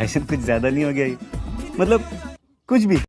भाईजान तो कुछ ज़्यादा नहीं हो गया ये। मतलब कुछ भी।